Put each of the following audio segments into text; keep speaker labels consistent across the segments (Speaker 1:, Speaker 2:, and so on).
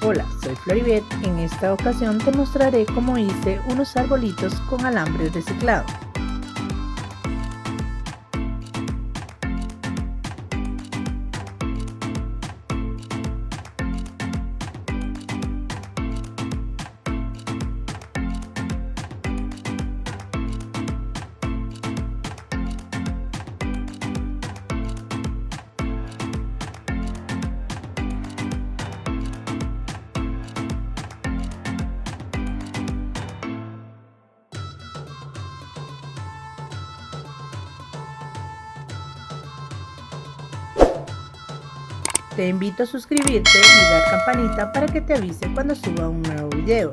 Speaker 1: Hola, soy Floribet. En esta ocasión te mostraré cómo hice unos arbolitos con alambre reciclado. Te invito a suscribirte y dar campanita para que te avise cuando suba un nuevo video.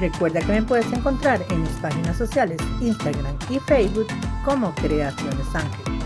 Speaker 1: Recuerda que me puedes encontrar en mis páginas sociales Instagram y Facebook como Creaciones Ángel.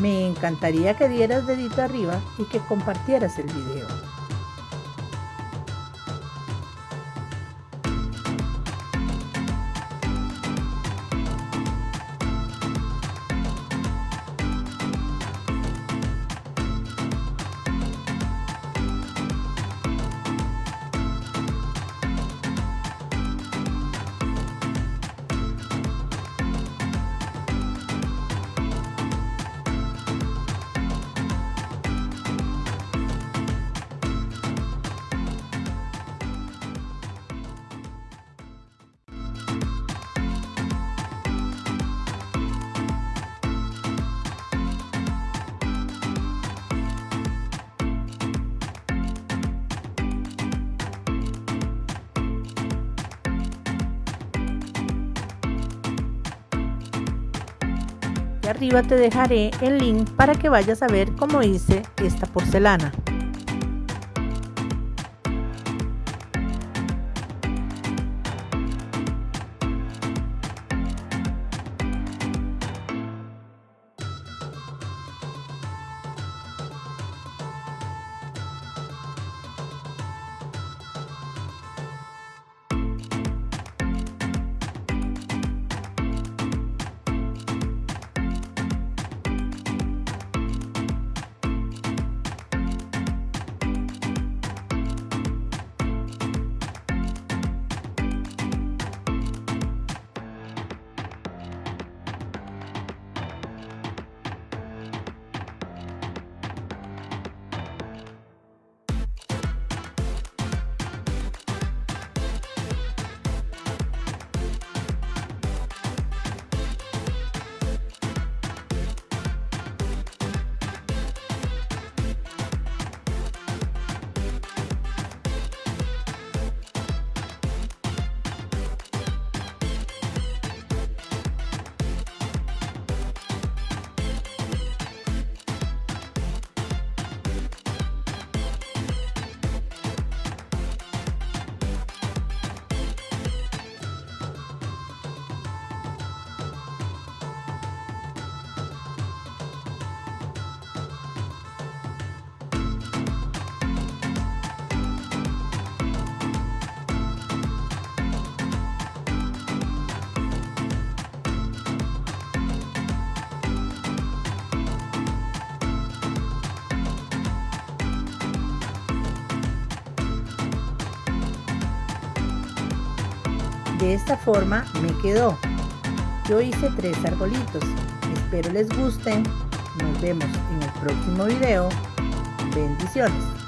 Speaker 1: Me encantaría que dieras dedito arriba y que compartieras el video. Arriba te dejaré el link para que vayas a ver cómo hice esta porcelana. De esta forma me quedó. Yo hice tres arbolitos. Espero les gusten. Nos vemos en el próximo video. Bendiciones.